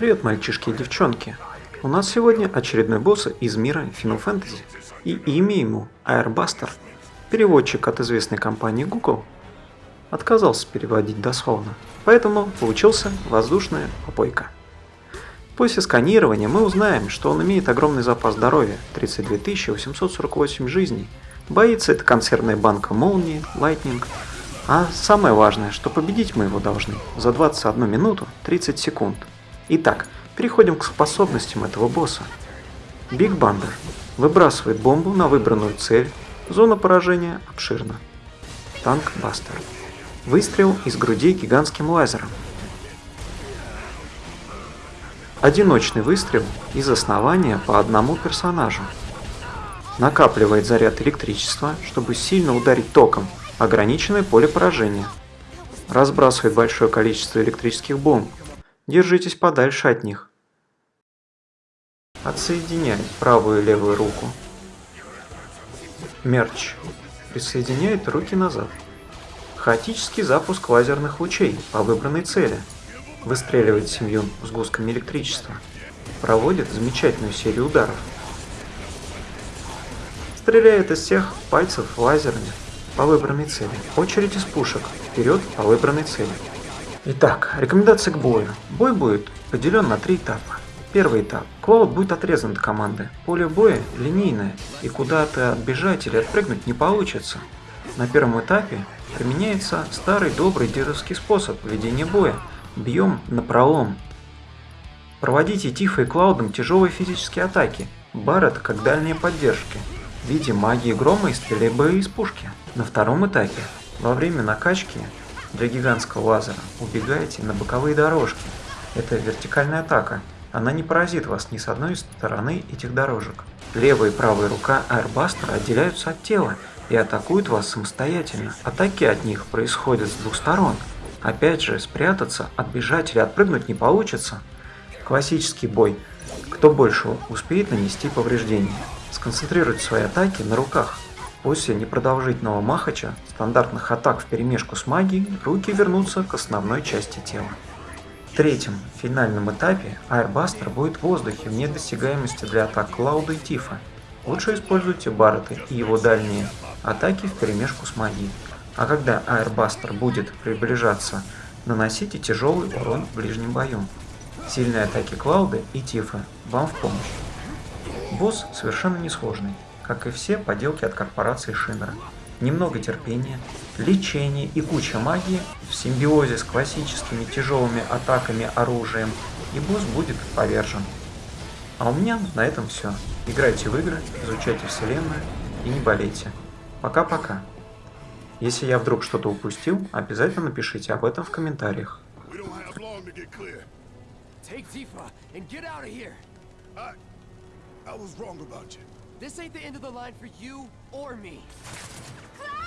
Привет, мальчишки и девчонки. У нас сегодня очередной босс из мира Final Fantasy. И имя ему Airbuster. Переводчик от известной компании Google отказался переводить дословно, поэтому получился воздушная попойка. После сканирования мы узнаем, что он имеет огромный запас здоровья – 32 848 жизней. Боится это консервная банка молнии, Lightning. А самое важное, что победить мы его должны за 21 минуту 30 секунд. Итак, переходим к способностям этого босса. Биг Бандер выбрасывает бомбу на выбранную цель, зона поражения обширна. Танк Бастер. Выстрел из груди гигантским лазером. Одиночный выстрел из основания по одному персонажу. Накапливает заряд электричества, чтобы сильно ударить током. Ограниченное поле поражения. Разбрасывает большое количество электрических бомб, Держитесь подальше от них. Отсоединяй правую и левую руку. Мерч. Присоединяет руки назад. Хаотический запуск лазерных лучей по выбранной цели. Выстреливает семью с гусками электричества. Проводит замечательную серию ударов. Стреляет из всех пальцев лазерами по выбранной цели. Очередь из пушек. Вперед по выбранной цели. Итак, рекомендации к бою. Бой будет поделен на три этапа. Первый этап. Клоуд будет отрезан от команды. Поле боя линейное, и куда-то отбежать или отпрыгнуть не получится. На первом этапе применяется старый добрый дедовский способ ведения боя. Бьем на пролом. Проводите Тифа и Клаудом тяжелые физические атаки. Барретт как дальние поддержки. В виде магии грома и стрельбы из пушки. На втором этапе, во время накачки, для гигантского лазера убегаете на боковые дорожки. Это вертикальная атака. Она не поразит вас ни с одной стороны этих дорожек. Левая и правая рука Аэрбастера отделяются от тела и атакуют вас самостоятельно. Атаки от них происходят с двух сторон. Опять же, спрятаться, отбежать или отпрыгнуть не получится. Классический бой. Кто больше успеет нанести повреждения. Сконцентрируйте свои атаки на руках. После непродолжительного махача, стандартных атак в перемешку с магией, руки вернутся к основной части тела. В третьем, финальном этапе, Аэрбастер будет в воздухе вне досягаемости для атак Клауда и Тифа. Лучше используйте Баррета и его дальние атаки в перемешку с магией. А когда Аэрбастер будет приближаться, наносите тяжелый урон в ближнем бою. Сильные атаки Клауда и Тифа вам в помощь. Босс совершенно несложный как и все поделки от корпорации Шинера. Немного терпения, лечение и куча магии в симбиозе с классическими тяжелыми атаками оружием, и босс будет повержен. А у меня на этом все. Играйте в игры, изучайте вселенную и не болейте. Пока-пока. Если я вдруг что-то упустил, обязательно напишите об этом в комментариях. I was wrong about you. This ain't the end of the line for you or me. Cloud!